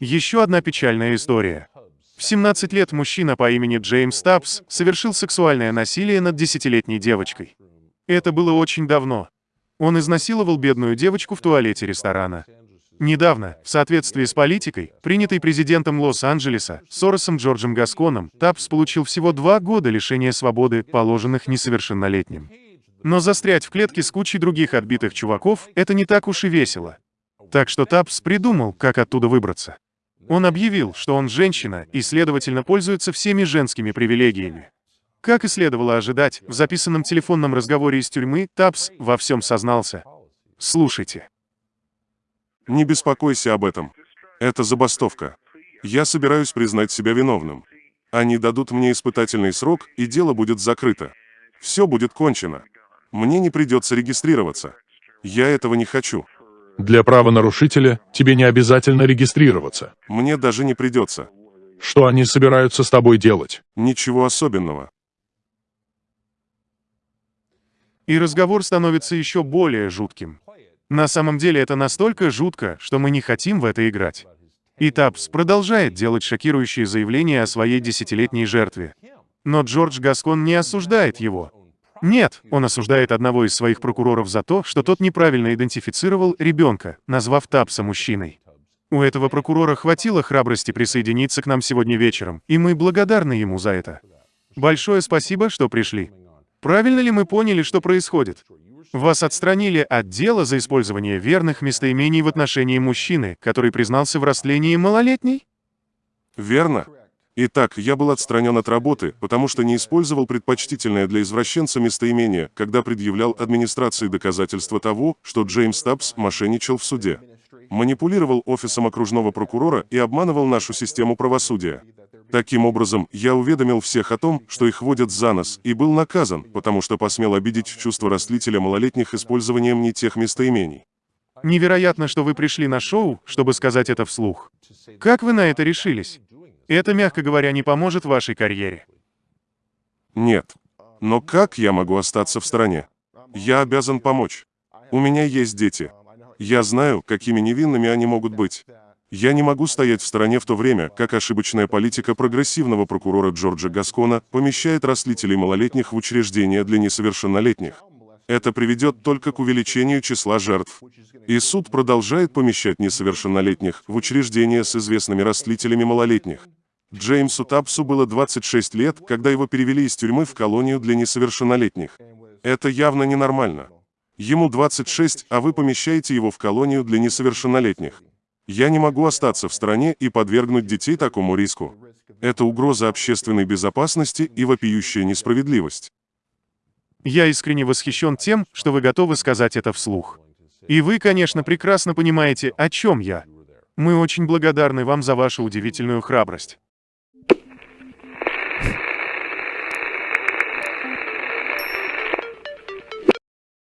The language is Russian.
Еще одна печальная история. В 17 лет мужчина по имени Джеймс Тапс совершил сексуальное насилие над десятилетней девочкой. Это было очень давно. Он изнасиловал бедную девочку в туалете ресторана. Недавно, в соответствии с политикой, принятой президентом Лос-Анджелеса, Соросом Джорджем Гасконом, Тапс получил всего два года лишения свободы, положенных несовершеннолетним. Но застрять в клетке с кучей других отбитых чуваков — это не так уж и весело. Так что Тапс придумал, как оттуда выбраться. Он объявил, что он женщина и, следовательно, пользуется всеми женскими привилегиями. Как и следовало ожидать, в записанном телефонном разговоре из тюрьмы Тапс во всем сознался. Слушайте. Не беспокойся об этом. Это забастовка. Я собираюсь признать себя виновным. Они дадут мне испытательный срок, и дело будет закрыто. Все будет кончено. Мне не придется регистрироваться. Я этого не хочу. Для правонарушителя тебе не обязательно регистрироваться. Мне даже не придется. Что они собираются с тобой делать? Ничего особенного. И разговор становится еще более жутким. На самом деле это настолько жутко, что мы не хотим в это играть. И Тапс продолжает делать шокирующие заявления о своей десятилетней жертве. Но Джордж Гаскон не осуждает его. Нет, он осуждает одного из своих прокуроров за то, что тот неправильно идентифицировал ребенка, назвав Тапса мужчиной. У этого прокурора хватило храбрости присоединиться к нам сегодня вечером, и мы благодарны ему за это. Большое спасибо, что пришли. Правильно ли мы поняли, что происходит? Вас отстранили от дела за использование верных местоимений в отношении мужчины, который признался в растлении малолетней? Верно. Итак, я был отстранен от работы, потому что не использовал предпочтительное для извращенца местоимение, когда предъявлял администрации доказательства того, что Джеймс Табс мошенничал в суде. Манипулировал офисом окружного прокурора и обманывал нашу систему правосудия. Таким образом, я уведомил всех о том, что их водят за нос, и был наказан, потому что посмел обидеть чувство растлителя малолетних использованием не тех местоимений. Невероятно, что вы пришли на шоу, чтобы сказать это вслух. Как вы на это решились? Это, мягко говоря, не поможет вашей карьере. Нет. Но как я могу остаться в стороне? Я обязан помочь. У меня есть дети. Я знаю, какими невинными они могут быть. Я не могу стоять в стороне в то время, как ошибочная политика прогрессивного прокурора Джорджа Гаскона помещает растлителей малолетних в учреждения для несовершеннолетних. Это приведет только к увеличению числа жертв. И суд продолжает помещать несовершеннолетних в учреждения с известными растлителями малолетних. Джеймсу Тапсу было 26 лет, когда его перевели из тюрьмы в колонию для несовершеннолетних. Это явно ненормально. Ему 26, а вы помещаете его в колонию для несовершеннолетних. Я не могу остаться в стране и подвергнуть детей такому риску. Это угроза общественной безопасности и вопиющая несправедливость. Я искренне восхищен тем, что вы готовы сказать это вслух. И вы, конечно, прекрасно понимаете, о чем я. Мы очень благодарны вам за вашу удивительную храбрость.